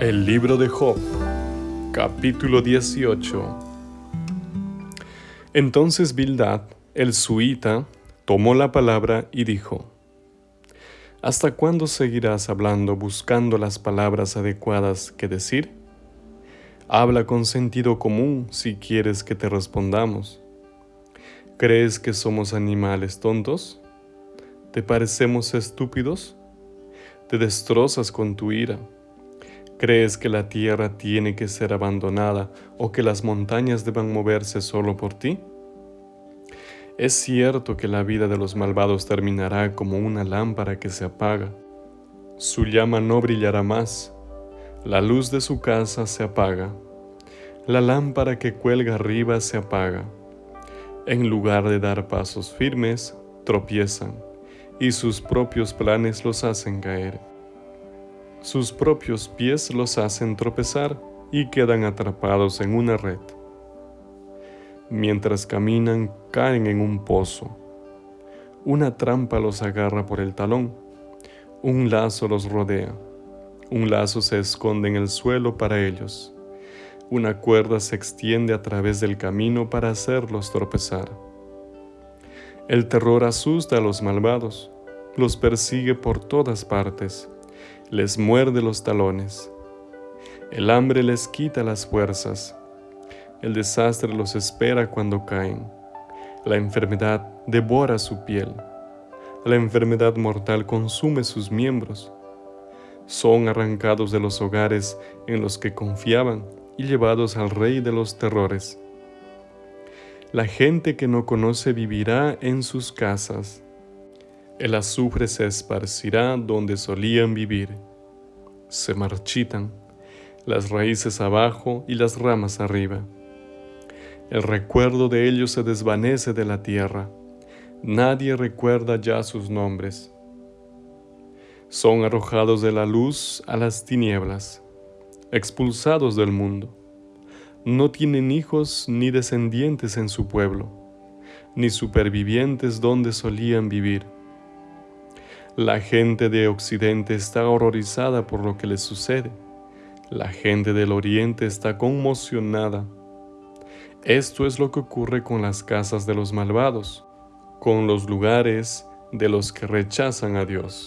El libro de Job, capítulo 18. Entonces Bildad, el suita, tomó la palabra y dijo, ¿Hasta cuándo seguirás hablando buscando las palabras adecuadas que decir? Habla con sentido común si quieres que te respondamos. ¿Crees que somos animales tontos? ¿Te parecemos estúpidos? Te destrozas con tu ira ¿Crees que la tierra tiene que ser abandonada o que las montañas deban moverse solo por ti? Es cierto que la vida de los malvados terminará como una lámpara que se apaga. Su llama no brillará más. La luz de su casa se apaga. La lámpara que cuelga arriba se apaga. En lugar de dar pasos firmes, tropiezan, y sus propios planes los hacen caer. Sus propios pies los hacen tropezar y quedan atrapados en una red. Mientras caminan, caen en un pozo. Una trampa los agarra por el talón. Un lazo los rodea. Un lazo se esconde en el suelo para ellos. Una cuerda se extiende a través del camino para hacerlos tropezar. El terror asusta a los malvados, los persigue por todas partes les muerde los talones. El hambre les quita las fuerzas. El desastre los espera cuando caen. La enfermedad devora su piel. La enfermedad mortal consume sus miembros. Son arrancados de los hogares en los que confiaban y llevados al rey de los terrores. La gente que no conoce vivirá en sus casas el azufre se esparcirá donde solían vivir. Se marchitan, las raíces abajo y las ramas arriba. El recuerdo de ellos se desvanece de la tierra. Nadie recuerda ya sus nombres. Son arrojados de la luz a las tinieblas, expulsados del mundo. No tienen hijos ni descendientes en su pueblo, ni supervivientes donde solían vivir la gente de Occidente está horrorizada por lo que les sucede. La gente del Oriente está conmocionada. Esto es lo que ocurre con las casas de los malvados, con los lugares de los que rechazan a Dios.